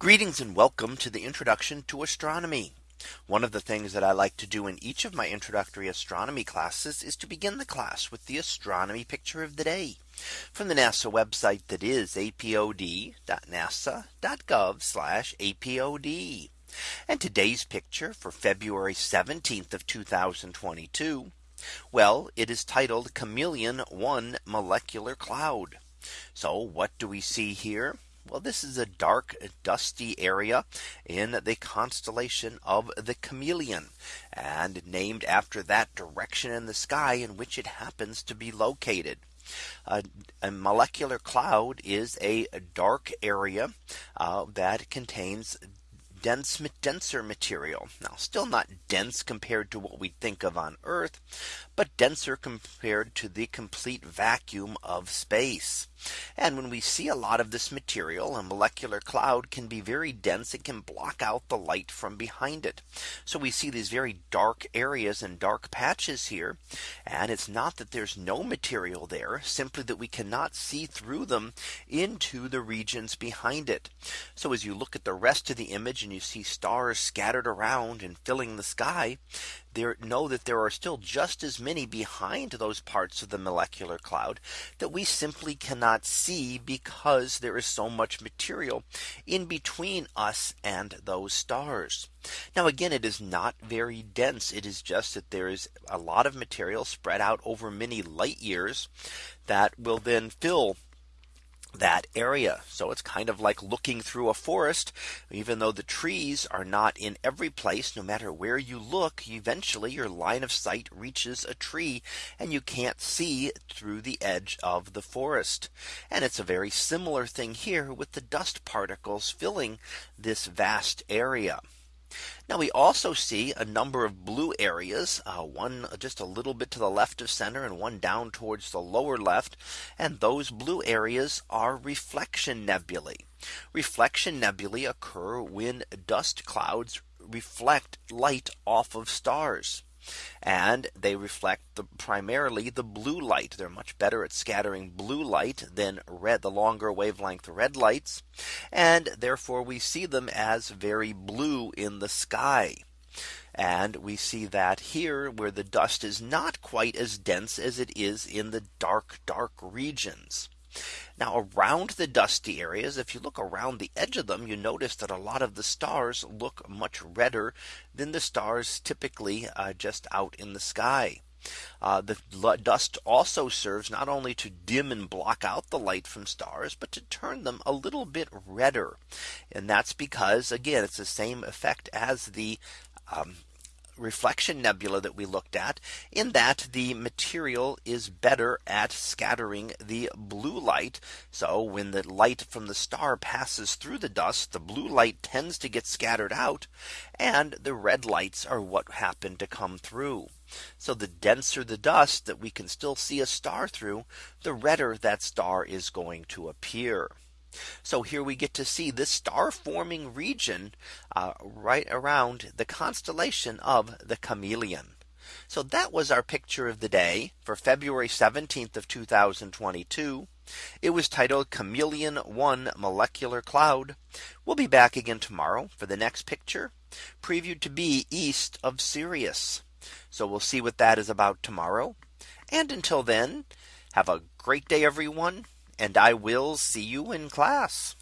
Greetings and welcome to the introduction to astronomy. One of the things that I like to do in each of my introductory astronomy classes is to begin the class with the astronomy picture of the day from the NASA website that is apod.nasa.gov apod. And today's picture for February 17th of 2022. Well, it is titled Chamaeleon one molecular cloud. So what do we see here? Well, this is a dark dusty area in the constellation of the chameleon and named after that direction in the sky in which it happens to be located. Uh, a molecular cloud is a dark area uh, that contains dense denser material now still not dense compared to what we think of on Earth but denser compared to the complete vacuum of space. And when we see a lot of this material, a molecular cloud can be very dense. It can block out the light from behind it. So we see these very dark areas and dark patches here. And it's not that there's no material there, simply that we cannot see through them into the regions behind it. So as you look at the rest of the image and you see stars scattered around and filling the sky, there know that there are still just as many behind those parts of the molecular cloud that we simply cannot see because there is so much material in between us and those stars. Now again, it is not very dense. It is just that there is a lot of material spread out over many light years that will then fill that area. So it's kind of like looking through a forest, even though the trees are not in every place, no matter where you look, eventually your line of sight reaches a tree and you can't see through the edge of the forest. And it's a very similar thing here with the dust particles filling this vast area. Now we also see a number of blue areas, uh, one just a little bit to the left of center and one down towards the lower left. And those blue areas are reflection nebulae. Reflection nebulae occur when dust clouds reflect light off of stars and they reflect the primarily the blue light. They're much better at scattering blue light than red, the longer wavelength red lights. And therefore we see them as very blue in the sky. And we see that here where the dust is not quite as dense as it is in the dark, dark regions. Now around the dusty areas, if you look around the edge of them, you notice that a lot of the stars look much redder than the stars typically uh, just out in the sky. Uh, the dust also serves not only to dim and block out the light from stars, but to turn them a little bit redder. And that's because again, it's the same effect as the um, reflection nebula that we looked at in that the material is better at scattering the blue light. So when the light from the star passes through the dust, the blue light tends to get scattered out and the red lights are what happen to come through. So the denser the dust that we can still see a star through, the redder that star is going to appear. So here we get to see this star forming region uh, right around the constellation of the chameleon. So that was our picture of the day for February 17th of 2022. It was titled Chamaeleon 1 molecular cloud. We'll be back again tomorrow for the next picture previewed to be east of Sirius. So we'll see what that is about tomorrow. And until then, have a great day, everyone and I will see you in class.